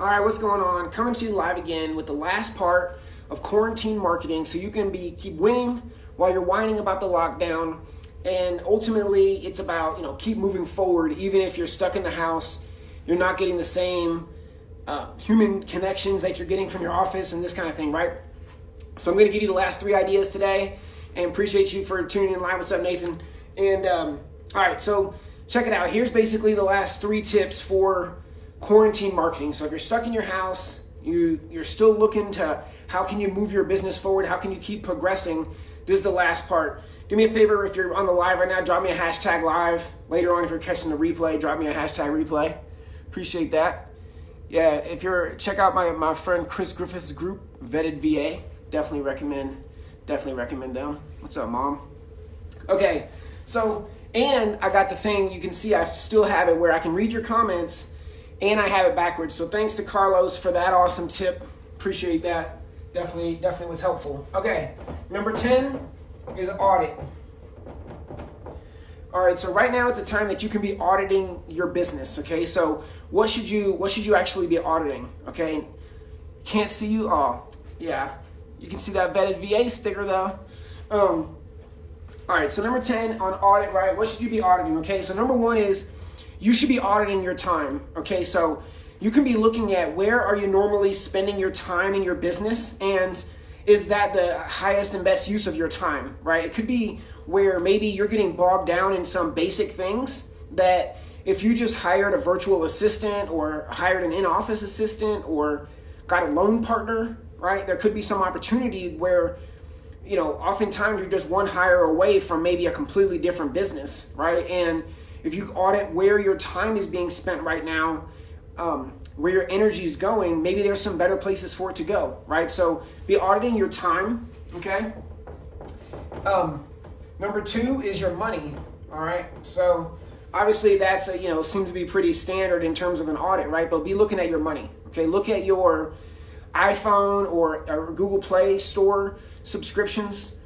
All right, what's going on? Coming to you live again with the last part of quarantine marketing so you can be keep winning while you're whining about the lockdown. And ultimately, it's about, you know, keep moving forward even if you're stuck in the house, you're not getting the same uh, human connections that you're getting from your office and this kind of thing, right? So I'm going to give you the last three ideas today and appreciate you for tuning in live. What's up, Nathan? And um, all right, so check it out. Here's basically the last three tips for quarantine marketing. So if you're stuck in your house, you you're still looking to how can you move your business forward? How can you keep progressing? This is the last part. Do me a favor if you're on the live right now, drop me a hashtag live. Later on, if you're catching the replay, drop me a hashtag replay. Appreciate that. Yeah, if you're check out my, my friend Chris Griffith's group, Vetted VA. Definitely recommend, definitely recommend them. What's up, mom? Okay, so and I got the thing, you can see I still have it where I can read your comments and I have it backwards. So thanks to Carlos for that awesome tip. Appreciate that. Definitely, definitely was helpful. Okay, number 10 is audit. All right, so right now it's a time that you can be auditing your business, okay? So what should you what should you actually be auditing, okay? Can't see you? Oh, yeah. You can see that vetted VA sticker though. Um, all right, so number 10 on audit, right? What should you be auditing, okay? So number one is you should be auditing your time, okay? So you can be looking at where are you normally spending your time in your business and is that the highest and best use of your time, right? It could be where maybe you're getting bogged down in some basic things that if you just hired a virtual assistant or hired an in-office assistant or got a loan partner, right? There could be some opportunity where you know, oftentimes you're just one hire away from maybe a completely different business, right? And if you audit where your time is being spent right now, um, where your energy is going, maybe there's some better places for it to go, right? So be auditing your time, okay? Um, number two is your money, all right? So obviously that's, a, you know, seems to be pretty standard in terms of an audit, right? But be looking at your money, okay? Look at your iPhone or, or Google Play Store subscriptions.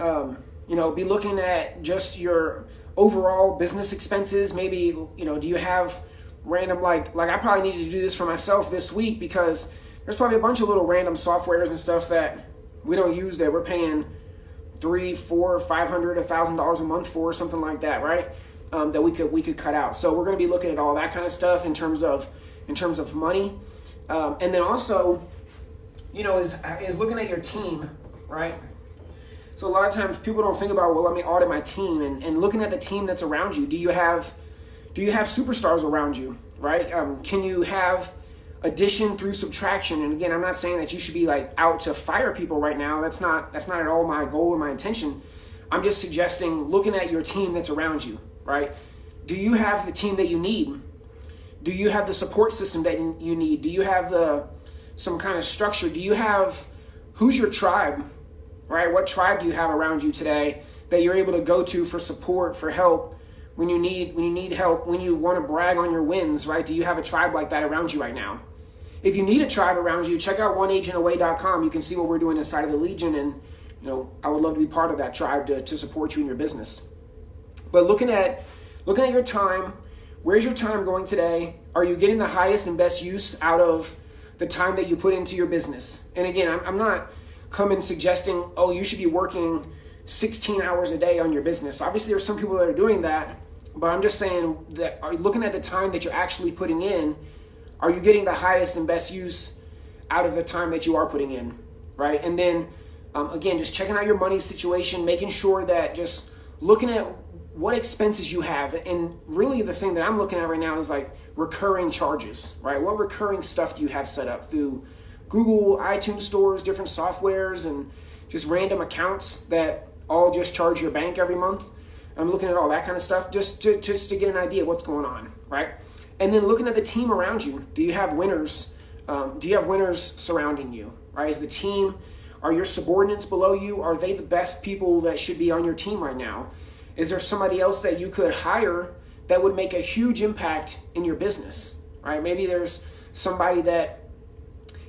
Um, you know, be looking at just your overall business expenses. Maybe you know, do you have random like like I probably needed to do this for myself this week because there's probably a bunch of little random softwares and stuff that we don't use that we're paying three, four, five hundred, a thousand dollars a month for, something like that, right? Um, that we could we could cut out. So we're going to be looking at all that kind of stuff in terms of in terms of money, um, and then also, you know, is is looking at your team, right? So a lot of times people don't think about well, let me audit my team and, and looking at the team that's around you. Do you have do you have superstars around you, right? Um, can you have addition through subtraction? And again, I'm not saying that you should be like out to fire people right now. That's not that's not at all my goal or my intention. I'm just suggesting looking at your team that's around you, right? Do you have the team that you need? Do you have the support system that you need? Do you have the some kind of structure? Do you have who's your tribe? Right? What tribe do you have around you today that you're able to go to for support, for help when you need when you need help, when you want to brag on your wins, right? Do you have a tribe like that around you right now? If you need a tribe around you, check out oneagentaway.com. You can see what we're doing inside of the Legion and you know, I would love to be part of that tribe to, to support you in your business. But looking at looking at your time, where's your time going today? Are you getting the highest and best use out of the time that you put into your business? And again, I'm, I'm not come in suggesting, oh, you should be working 16 hours a day on your business. Obviously, there's some people that are doing that, but I'm just saying that are looking at the time that you're actually putting in, are you getting the highest and best use out of the time that you are putting in, right? And then um, again, just checking out your money situation, making sure that just looking at what expenses you have. And really, the thing that I'm looking at right now is like recurring charges, right? What recurring stuff do you have set up through Google, iTunes stores, different softwares, and just random accounts that all just charge your bank every month. I'm looking at all that kind of stuff just to, just to get an idea of what's going on, right? And then looking at the team around you. Do you have winners? Um, do you have winners surrounding you, right? Is the team, are your subordinates below you? Are they the best people that should be on your team right now? Is there somebody else that you could hire that would make a huge impact in your business, right? Maybe there's somebody that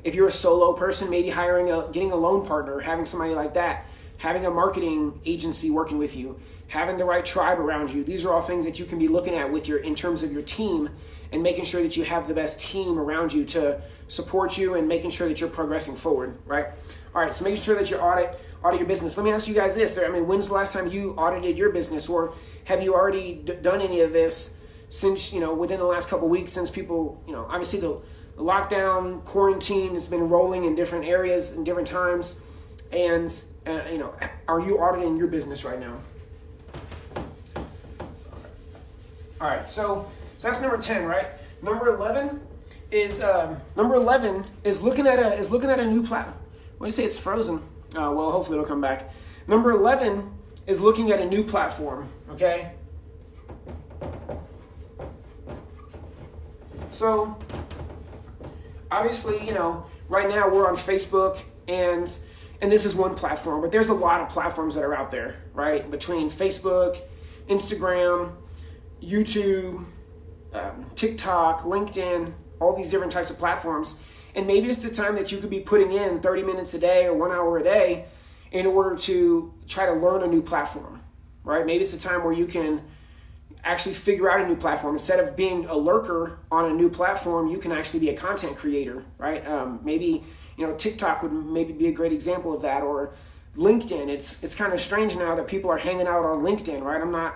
if you're a solo person, maybe hiring a getting a loan partner, having somebody like that, having a marketing agency working with you, having the right tribe around you. These are all things that you can be looking at with your in terms of your team and making sure that you have the best team around you to support you and making sure that you're progressing forward, right? All right, so making sure that you audit audit your business. Let me ask you guys this: I mean, when's the last time you audited your business, or have you already done any of this since you know within the last couple weeks? Since people, you know, obviously the, lockdown, quarantine has been rolling in different areas in different times, and uh, you know, are you auditing your business right now? All right, so so that's number ten, right? Number eleven is um, number eleven is looking at a is looking at a new platform. Do you say? It's frozen. Uh, well, hopefully it'll come back. Number eleven is looking at a new platform. Okay. So obviously, you know, right now we're on Facebook and and this is one platform, but there's a lot of platforms that are out there, right? Between Facebook, Instagram, YouTube, um, TikTok, LinkedIn, all these different types of platforms. And maybe it's the time that you could be putting in 30 minutes a day or one hour a day in order to try to learn a new platform, right? Maybe it's the time where you can actually figure out a new platform. Instead of being a lurker on a new platform you can actually be a content creator right? Um, maybe you know tiktok would maybe be a great example of that or linkedin. It's it's kind of strange now that people are hanging out on linkedin right? I'm not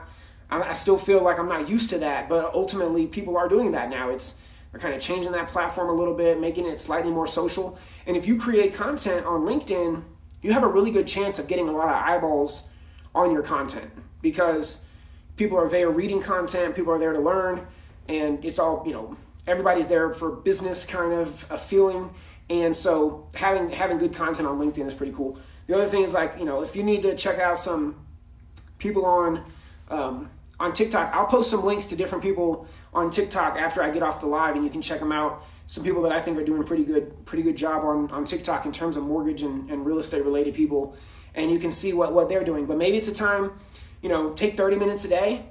i still feel like i'm not used to that but ultimately people are doing that now. It's they're kind of changing that platform a little bit making it slightly more social. And if you create content on linkedin you have a really good chance of getting a lot of eyeballs on your content because people are there reading content, people are there to learn, and it's all, you know, everybody's there for business kind of a feeling. And so having having good content on LinkedIn is pretty cool. The other thing is like, you know, if you need to check out some people on um, on TikTok, I'll post some links to different people on TikTok after I get off the live, and you can check them out. Some people that I think are doing pretty good, pretty good job on, on TikTok in terms of mortgage and, and real estate related people, and you can see what, what they're doing. But maybe it's a time you know, take 30 minutes a day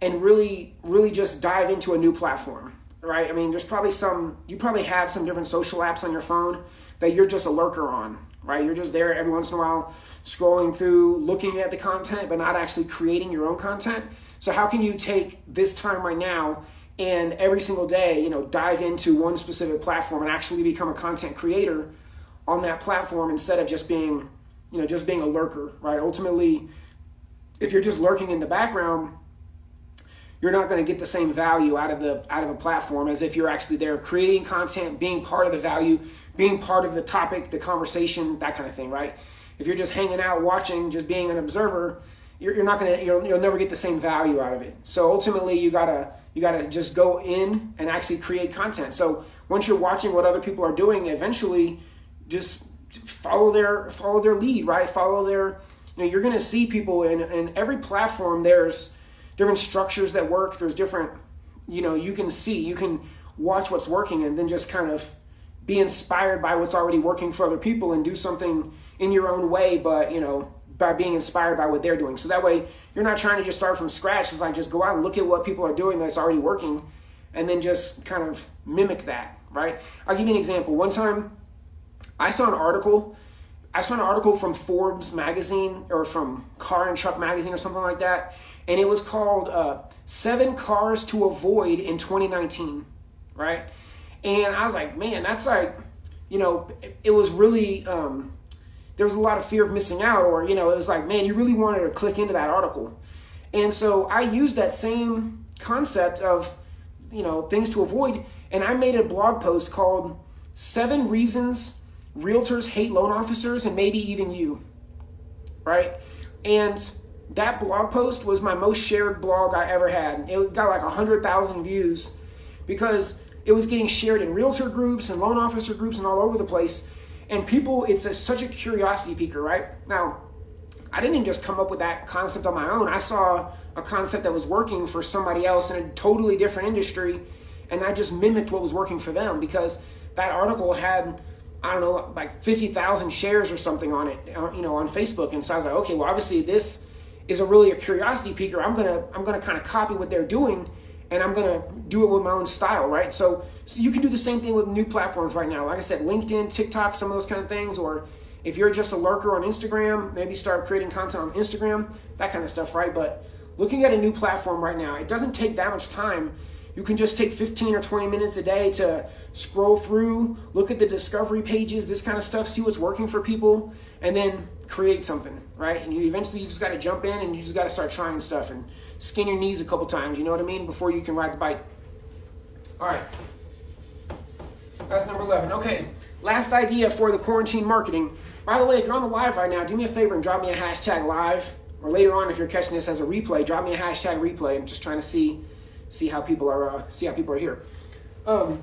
and really, really just dive into a new platform, right? I mean, there's probably some, you probably have some different social apps on your phone that you're just a lurker on, right? You're just there every once in a while scrolling through, looking at the content, but not actually creating your own content. So, how can you take this time right now and every single day, you know, dive into one specific platform and actually become a content creator on that platform instead of just being, you know, just being a lurker, right? Ultimately, if you're just lurking in the background, you're not going to get the same value out of the out of a platform as if you're actually there creating content, being part of the value, being part of the topic, the conversation, that kind of thing, right? If you're just hanging out, watching, just being an observer, you're, you're not going to you'll, you'll never get the same value out of it. So ultimately, you gotta you gotta just go in and actually create content. So once you're watching what other people are doing, eventually, just follow their follow their lead, right? Follow their you know, you're going to see people in, in every platform. There's different structures that work. There's different, you know, you can see, you can watch what's working and then just kind of be inspired by what's already working for other people and do something in your own way, but, you know, by being inspired by what they're doing. So that way you're not trying to just start from scratch. It's like just go out and look at what people are doing that's already working and then just kind of mimic that, right? I'll give you an example. One time I saw an article I saw an article from Forbes magazine or from Car and Truck magazine or something like that, and it was called uh, Seven Cars to Avoid in 2019, right? And I was like, man, that's like, you know, it, was really, um, there was a lot of fear of missing out, or, you know, it was like, man, you really wanted to click into that article. And so I used that same concept of, you know, things to avoid, and I made a blog post called Seven Reasons realtors hate loan officers and maybe even you, right? And that blog post was my most shared blog I ever had. It got like a 100,000 views because it was getting shared in realtor groups and loan officer groups and all over the place. And people, it's a, such a curiosity piquer, right? Now, I didn't just come up with that concept on my own. I saw a concept that was working for somebody else in a totally different industry, and I just mimicked what was working for them because that article had I don't know, like 50,000 shares or something on it, uh, you know, on Facebook. And so I was like, okay, well, obviously this is a really a curiosity piquer. I'm to, I'm to kind of copy what they're doing and I'm to do it with my own style, right? So, so you can do the same thing with new platforms right now. Like I said, LinkedIn, TikTok, some of those kind of things, or if you're just a lurker on Instagram, maybe start creating content on Instagram, that kind of stuff, right? But looking at a new platform right now, it doesn't take that much time you can just take 15 or 20 minutes a day to scroll through, look at the discovery pages, this kind of stuff, see what's working for people, and then create something, right? And you eventually you just got to jump in and you just got to start trying stuff and skin your knees a couple times, you know what I mean, before you can ride the bike. All right. That's number 11. Okay, last idea for the quarantine marketing. By the way, if you're on the live right now, do me a favor and drop me a hashtag live. Or later on, if you're catching this as a replay, drop me a hashtag replay. I'm just trying to see see how people are uh, see how people are here. Um,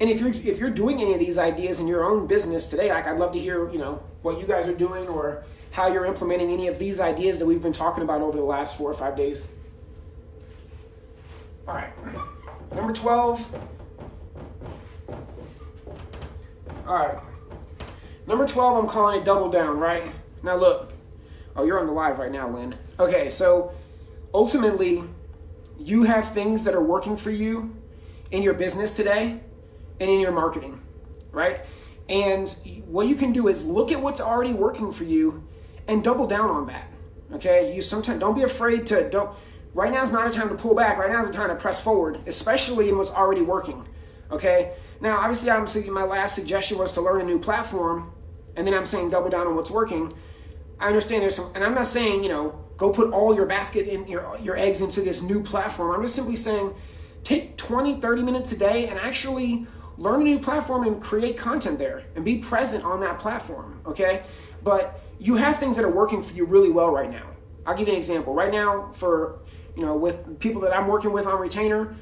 and if you're if you're doing any of these ideas in your own business today, like I'd love to hear you know what you guys are doing or how you're implementing any of these ideas that we've been talking about over the last four or five days. All right, number twelve. All right, number twelve. I'm calling it double down. Right now, look. Oh, you're on the live right now, Lynn. Okay, so ultimately you have things that are working for you in your business today and in your marketing, right? And what you can do is look at what's already working for you and double down on that. Okay? You sometimes don't be afraid to don't right now is not a time to pull back. Right now is a time to press forward, especially in what's already working. Okay? Now, obviously I'm saying my last suggestion was to learn a new platform, and then I'm saying double down on what's working. I understand there's some and I'm not saying, you know, go put all your basket in your your eggs into this new platform. I'm just simply saying take 20, 30 minutes a day and actually learn a new platform and create content there and be present on that platform, okay? But you have things that are working for you really well right now. I'll give you an example. Right now for, you know, with people that I'm working with on retainer,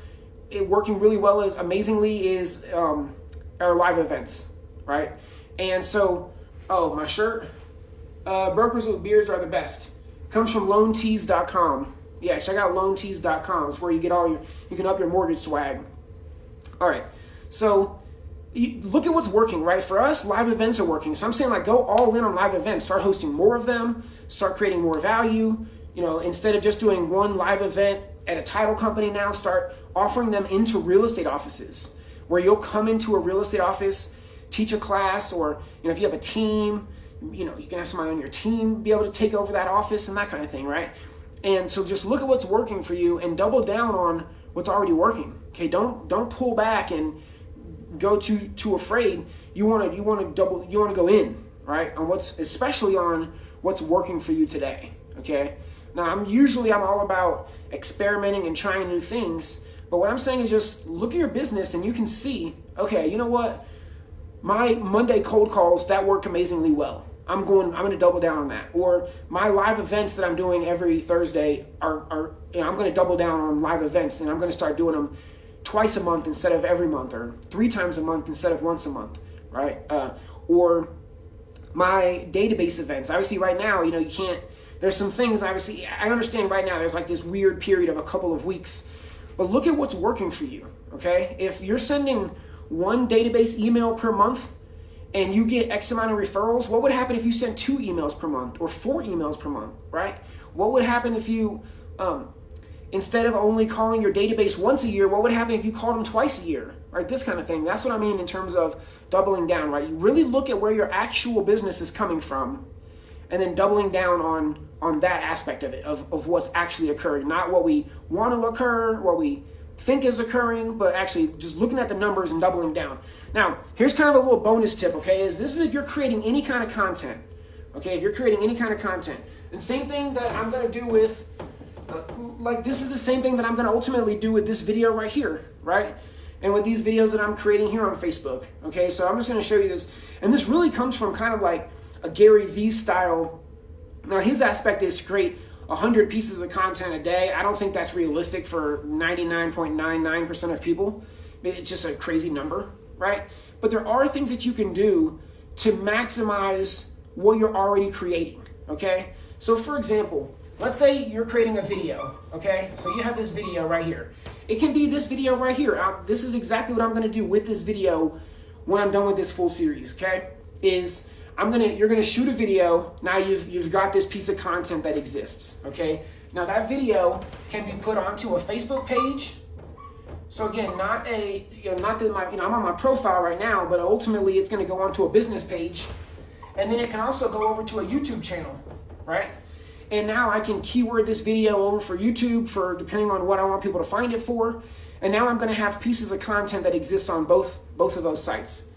it working really well is amazingly is um, our live events, right? And so, oh, my shirt, uh, brokers with beards are the best comes from loantees.com. Yeah, check out loantees.com. It's where you get all your, you can up your mortgage swag. All right, so you, look at what's working, right? For us, live events are working. So I'm saying like go all in on live events. Start hosting more of them. Start creating more value. You know, instead of just doing one live event at a title company now, start offering them into real estate offices where you'll come into a real estate office, teach a class, or you know, if you have a team, you know, you can have somebody on your team be able to take over that office and that kind of thing, right? And so just look at what's working for you and double down on what's already working. Okay, don't don't pull back and go too too afraid. You want to you want to double you want to go in, right? On what's especially on what's working for you today. Okay? Now, I'm usually I'm all about experimenting and trying new things, but what I'm saying is just look at your business and you can see, okay, you know what? My Monday cold calls that work amazingly well. I'm going, I'm going to double down on that. Or my live events that I'm doing every Thursday are, are you know, I'm going to double down on live events and I'm going to start doing them twice a month instead of every month or three times a month instead of once a month, right? Uh, or my database events. Obviously, right now, you know, you can't, there's some things, obviously, I understand right now there's like this weird period of a couple of weeks, but look at what's working for you, okay? If you're sending one database email per month, and you get X amount of referrals, what would happen if you sent two emails per month or four emails per month, right? What would happen if you, um, instead of only calling your database once a year, what would happen if you called them twice a year, right? This kind of thing. That's what I mean in terms of doubling down, right? You really look at where your actual business is coming from and then doubling down on on that aspect of it, of, of what's actually occurring, not what we want to occur, what we think is occurring, but actually just looking at the numbers and doubling down. Now, here's kind of a little bonus tip, okay, is this is if you're creating any kind of content, okay, if you're creating any kind of content. And same thing that I'm going to do with, uh, like this is the same thing that I'm going to ultimately do with this video right here, right? And with these videos that I'm creating here on Facebook, okay? So I'm just going to show you this. And this really comes from kind of like a Gary Vee style. Now, his aspect is to create 100 pieces of content a day. I don't think that's realistic for 99.99% of people. It's just a crazy number, right? But there are things that you can do to maximize what you're already creating, okay? So for example, let's say you're creating a video, okay? So you have this video right here. It can be this video right here. I, this is exactly what I'm gonna do with this video when I'm done with this full series, okay? Is I'm gonna, you're gonna shoot a video. Now you've, you've got this piece of content that exists, okay? Now that video can be put onto a Facebook page. So again, not a, you know, not that my, you know, I'm on my profile right now, but ultimately it's gonna go onto a business page. And then it can also go over to a YouTube channel, right? And now I can keyword this video over for YouTube for depending on what I want people to find it for. And now I'm to have pieces of content that exist on both both of those sites.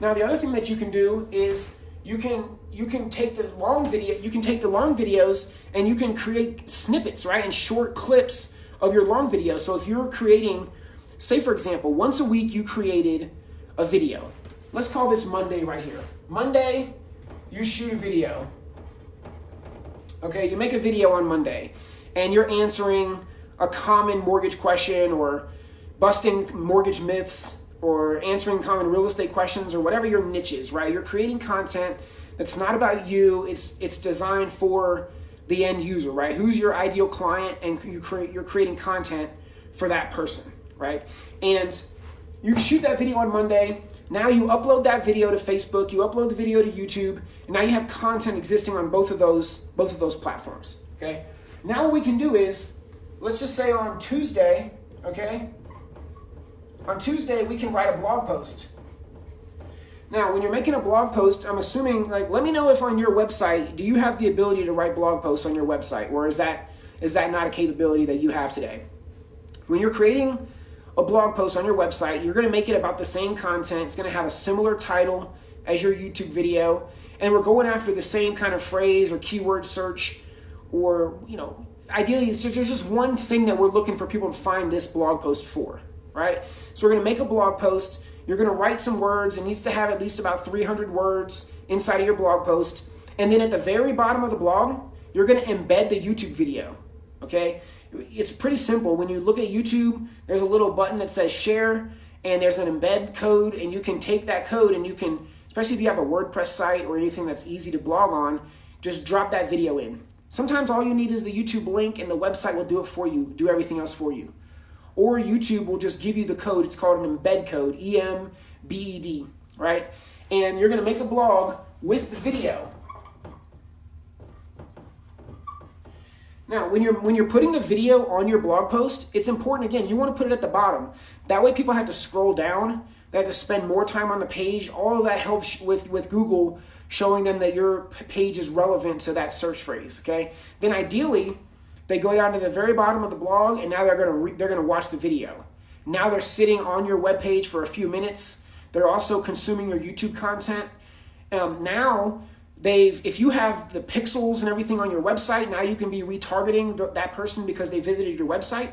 Now the other thing that you can do is you can you can take the long video you can take the long videos and you can create snippets right and short clips of your long videos so if you're creating say for example once a week you created a video. Let's call this monday right here. Monday you shoot a video. Okay you make a video on monday and you're answering a common mortgage question or busting mortgage myths or answering common real estate questions or whatever your niche is, right? You're creating content that's not about you. It's it's designed for the end user, right? Who's your ideal client and you create you're creating content for that person, right? And you shoot that video on Monday. Now you upload that video to Facebook, you upload the video to YouTube, and now you have content existing on both of those both of those platforms, okay? Now what we can do is let's just say on Tuesday, okay? On Tuesday, we can write a blog post. Now, when you're making a blog post, I'm assuming, like, let me know if on your website, do you have the ability to write blog posts on your website, or is that is that not a capability that you have today? When you're creating a blog post on your website, you're going to make it about the same content. It's going to have a similar title as your YouTube video, and we're going after the same kind of phrase or keyword search, or you know, ideally, so there's just one thing that we're looking for people to find this blog post for right? So we're going to make a blog post. You're going to write some words. It needs to have at least about 300 words inside of your blog post. And then at the very bottom of the blog, you're going to embed the YouTube video, okay? It's pretty simple. When you look at YouTube, there's a little button that says share, and there's an embed code, and you can take that code and you can, especially if you have a WordPress site or anything that's easy to blog on, just drop that video in. Sometimes all you need is the YouTube link, and the website will do it for you, do everything else for you or YouTube will just give you the code. It's called an embed code, E M B E D, right? And you're going to make a blog with the video. Now, when you're when you're putting the video on your blog post, it's important again, you want to put it at the bottom. That way people have to scroll down, they have to spend more time on the page. All of that helps with with Google showing them that your page is relevant to that search phrase, okay? Then ideally, they go down to the very bottom of the blog, and now they're gonna re- they're gonna watch the video. Now they're sitting on your webpage for a few minutes. They're also consuming your YouTube content. Um, now they've if you have the pixels and everything on your website, now you can be retargeting th- that person because they visited your website.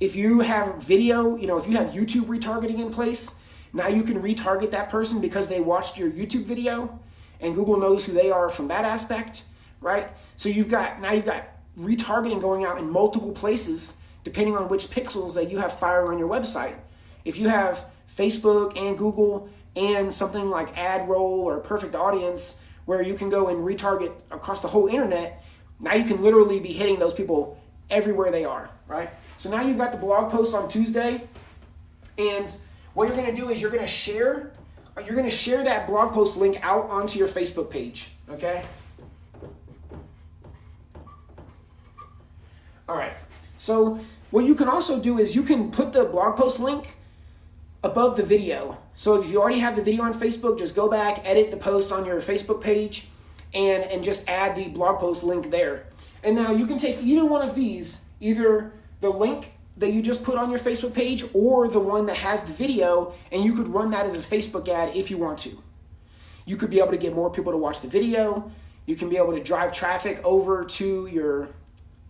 If you have video, you know, if you have YouTube retargeting in place, now you can retarget that person because they watched your YouTube video and Google knows who they are from that aspect, right? So you've got now you've got retargeting going out in multiple places depending on which pixels that you have firing on your website. If you have Facebook and Google and something like AdRoll or Perfect Audience where you can go and retarget across the whole internet, now you can literally be hitting those people everywhere they are, right? So now you've got the blog post on Tuesday and what you're going to do is you're going to share you're going to share that blog post link out onto your Facebook page, okay? All right. So what you can also do is you can put the blog post link above the video. So if you already have the video on Facebook, just go back, edit the post on your Facebook page, and, and just add the blog post link there. And now you can take either one of these, either the link that you just put on your Facebook page or the one that has the video, and you could run that as a Facebook ad if you want to. You could be able to get more people to watch the video. You can be able to drive traffic over to your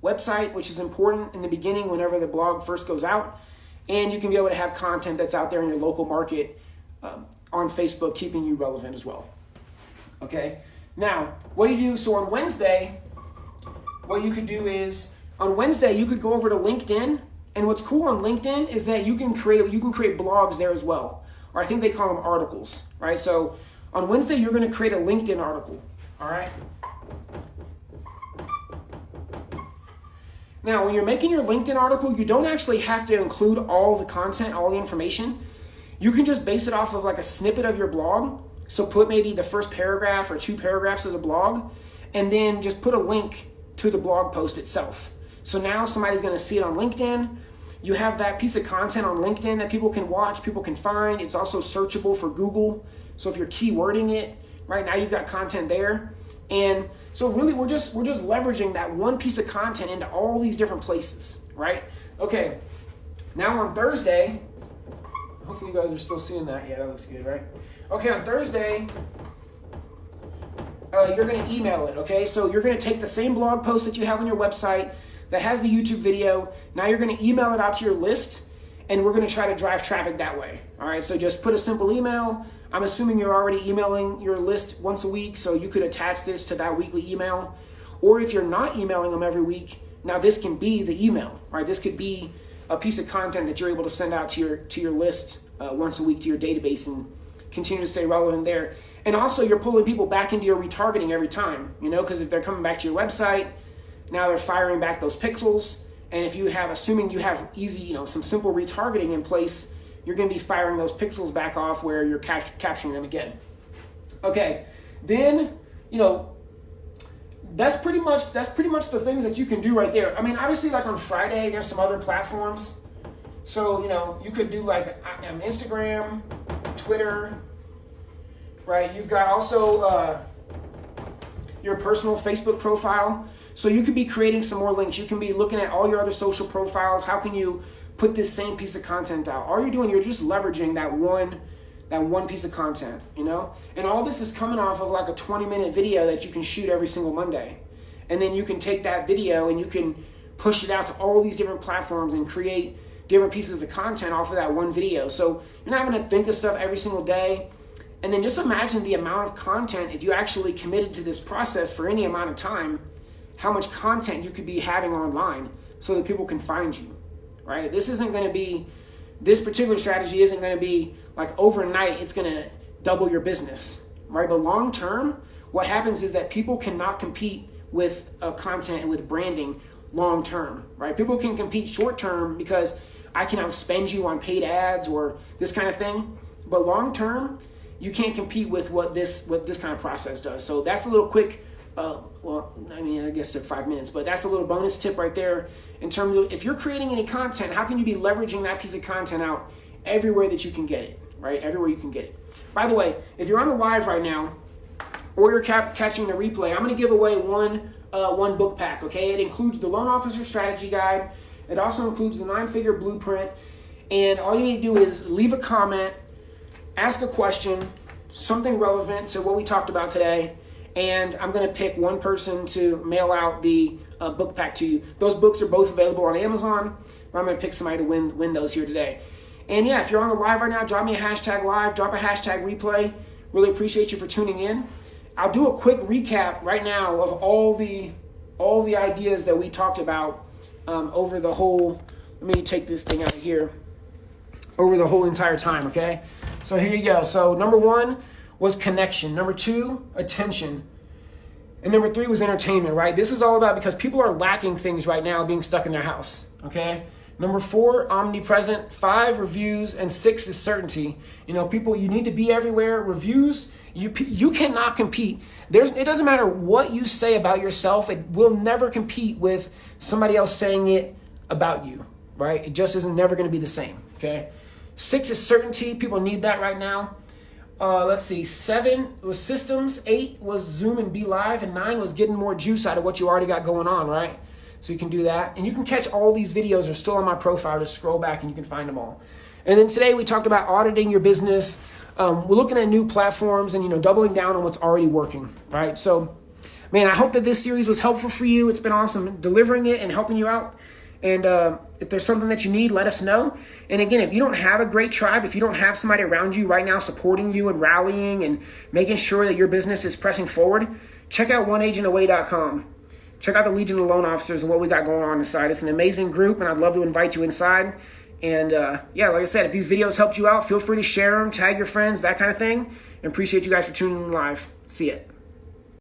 website, which is important in the beginning whenever the blog first goes out. And you can be able to have content that's out there in your local market um, on Facebook, keeping you relevant as well. Okay, now what do you do? So on Wednesday, what you could do is on Wednesday you could go over to LinkedIn, and what's cool on LinkedIn is that you can create you can create blogs there as well, or I think they call them articles, right? So on Wednesday you're going to create a LinkedIn article, all right? Now, when you're making your LinkedIn article, you don't actually have to include all the content, all the information. You can just base it off of like a snippet of your blog. So put maybe the first paragraph or two paragraphs of the blog, and then just put a link to the blog post itself. So now somebody's going to see it on LinkedIn. You have that piece of content on LinkedIn that people can watch, people can find. It's also searchable for Google. So if you're keywording it, right now you've got content there. And so really we're just we're just leveraging that one piece of content into all these different places, right? Okay. Now on Thursday, hopefully you guys are still seeing that. Yeah, that looks good, right? Okay, on Thursday, uh, you're going to email it, okay? So you're going to take the same blog post that you have on your website that has the YouTube video. Now you're going to email it out to your list, and we're going to try to drive traffic that way. All right, so just put a simple email. I'm assuming you're already emailing your list once a week, so you could attach this to that weekly email. Or if you're not emailing them every week, now this can be the email, right? This could be a piece of content that you're able to send out to your to your list uh, once a week to your database and continue to stay relevant there. And also, you're pulling people back into your retargeting every time, you know, because if they're coming back to your website, now they're firing back those pixels. And if you have, assuming you have easy, you know, some simple retargeting in place, you're going to be firing those pixels back off where you're capturing them again. Okay, then, you know, that's pretty much that's pretty much the things that you can do right there. I mean, obviously, like on Friday, there's some other platforms. So you know, you could do like um, Instagram, Twitter, right? You've got also uh, your personal Facebook profile. So you could be creating some more links. You can be looking at all your other social profiles. How can you put this same piece of content out? All you're doing, you're just leveraging that one that one piece of content, you know? And all this is coming off of like a 20 minute video that you can shoot every single Monday. And then you can take that video and you can push it out to all these different platforms and create different pieces of content off of that one video. So you're not having to think of stuff every single day. And then just imagine the amount of content if you actually committed to this process for any amount of time, how much content you could be having online so that people can find you, right? This isn't going to be, this particular strategy isn't going to be like overnight it's going to double your business, right? But long term, what happens is that people cannot compete with uh, content and with branding long term, right? People can compete short term because I can outspend you on paid ads or this kind of thing. But long term, you can't compete with what this what this kind of process does. So that's a little quick. Uh, well, I mean, I guess took five minutes, but that's a little bonus tip right there in terms of if you're creating any content, how can you be leveraging that piece of content out everywhere that you can get it? right? Everywhere you can get it. By the way, if you're on the live right now, or you're cap- catching the replay, I'm going to give away one uh, one book pack. Okay, it includes the loan officer strategy guide. It also includes the nine figure blueprint. And all you need to do is leave a comment, ask a question, something relevant to what we talked about today, and I'm going to pick one person to mail out the uh, book pack to you. Those books are both available on Amazon. I'm going to pick somebody to win win those here today. And yeah, if you're on the live right now, drop me a hashtag live, drop a hashtag replay. Really appreciate you for tuning in. I'll do a quick recap right now of all the all the ideas that we talked about um, over the whole. Let me take this thing out of here. Over the whole entire time, okay? So here you go. So number one was connection. Number two, attention. And number three was entertainment, right? This is all about because people are lacking things right now being stuck in their house, okay? Number four, omnipresent. Five, reviews. And six is certainty. You know, people, you need to be everywhere. Reviews, you, you cannot compete. There's, it doesn't matter what you say about yourself, it will never compete with somebody else saying it about you, right? It just isn't never going to be the same, okay? Six is certainty. People need that right now. Uh, let's see, seven was systems, eight was Zoom and BeLive, and nine was getting more juice out of what you already got going on, right? So you can do that. And you can catch all these videos are still on my profile. Just scroll back and you can find them all. And then today we talked about auditing your business. Um, we're looking at new platforms and you know doubling down on what's already working, right? So, man, I hope that this series was helpful for you. It's been awesome delivering it and helping you out. And uh, if there's something that you need, let us know. And again, if you don't have a great tribe, if you don't have somebody around you right now supporting you and rallying and making sure that your business is pressing forward, check out oneagentaway.com check out the Legion of Loan Officers and what we got going on inside. It's an amazing group, and I'd love to invite you inside. And uh, yeah, like I said, if these videos helped you out, feel free to share them, tag your friends, that kind of thing. And appreciate you guys for tuning in live. See it.